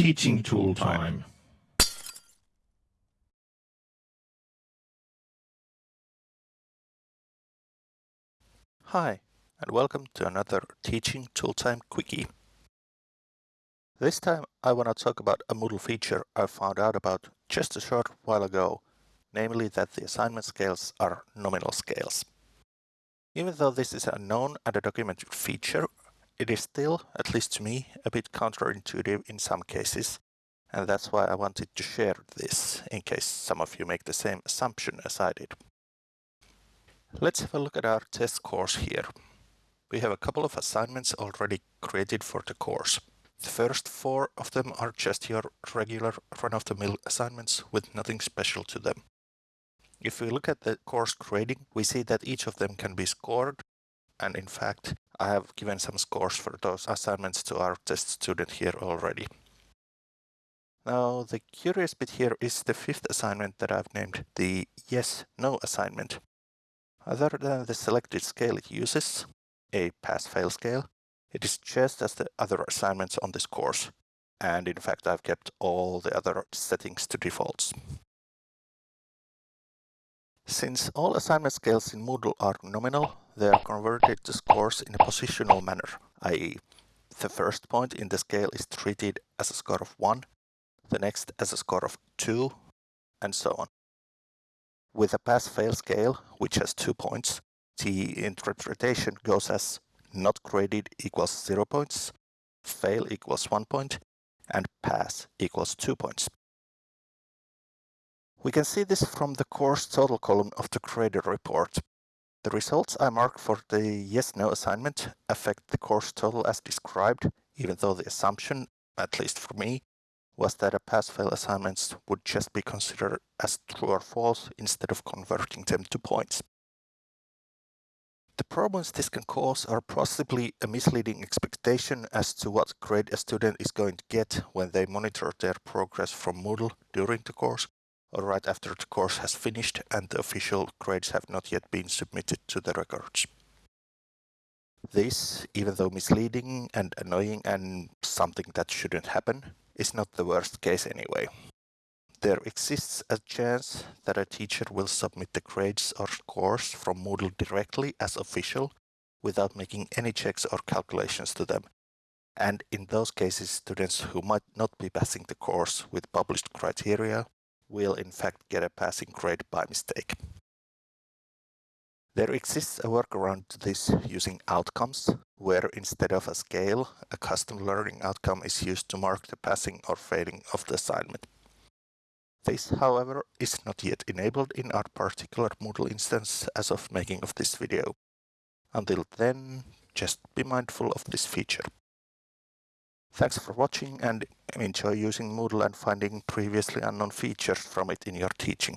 Teaching tool time. Hi, and welcome to another Teaching Tooltime Quickie. This time I want to talk about a Moodle feature I found out about just a short while ago, namely that the assignment scales are nominal scales. Even though this is a known and a documented feature, it is still, at least to me, a bit counterintuitive in some cases, and that's why I wanted to share this, in case some of you make the same assumption as I did. Let's have a look at our test course here. We have a couple of assignments already created for the course. The first four of them are just your regular run-of-the-mill assignments with nothing special to them. If we look at the course grading, we see that each of them can be scored. And in fact, I have given some scores for those assignments to our test student here already. Now, the curious bit here is the fifth assignment that I've named the yes-no assignment. Other than the selected scale it uses, a pass-fail scale, it is just as the other assignments on this course. And in fact, I've kept all the other settings to defaults. Since all assignment scales in Moodle are nominal, they are converted to scores in a positional manner, i.e. the first point in the scale is treated as a score of 1, the next as a score of 2, and so on. With a pass-fail scale, which has two points, the interpretation goes as not graded equals 0 points, fail equals 1 point, and pass equals 2 points. We can see this from the course total column of the grader report. The results I mark for the yes-no assignment affect the course total as described, even though the assumption, at least for me, was that a pass-fail assignments would just be considered as true or false instead of converting them to points. The problems this can cause are possibly a misleading expectation as to what grade a student is going to get when they monitor their progress from Moodle during the course right after the course has finished and the official grades have not yet been submitted to the records. This, even though misleading and annoying and something that shouldn't happen, is not the worst case anyway. There exists a chance that a teacher will submit the grades or scores from Moodle directly as official without making any checks or calculations to them. And in those cases, students who might not be passing the course with published criteria will in fact get a passing grade by mistake. There exists a workaround to this using outcomes, where instead of a scale, a custom learning outcome is used to mark the passing or failing of the assignment. This, however, is not yet enabled in our particular Moodle instance as of making of this video. Until then, just be mindful of this feature. Thanks for watching and enjoy using Moodle and finding previously unknown features from it in your teaching.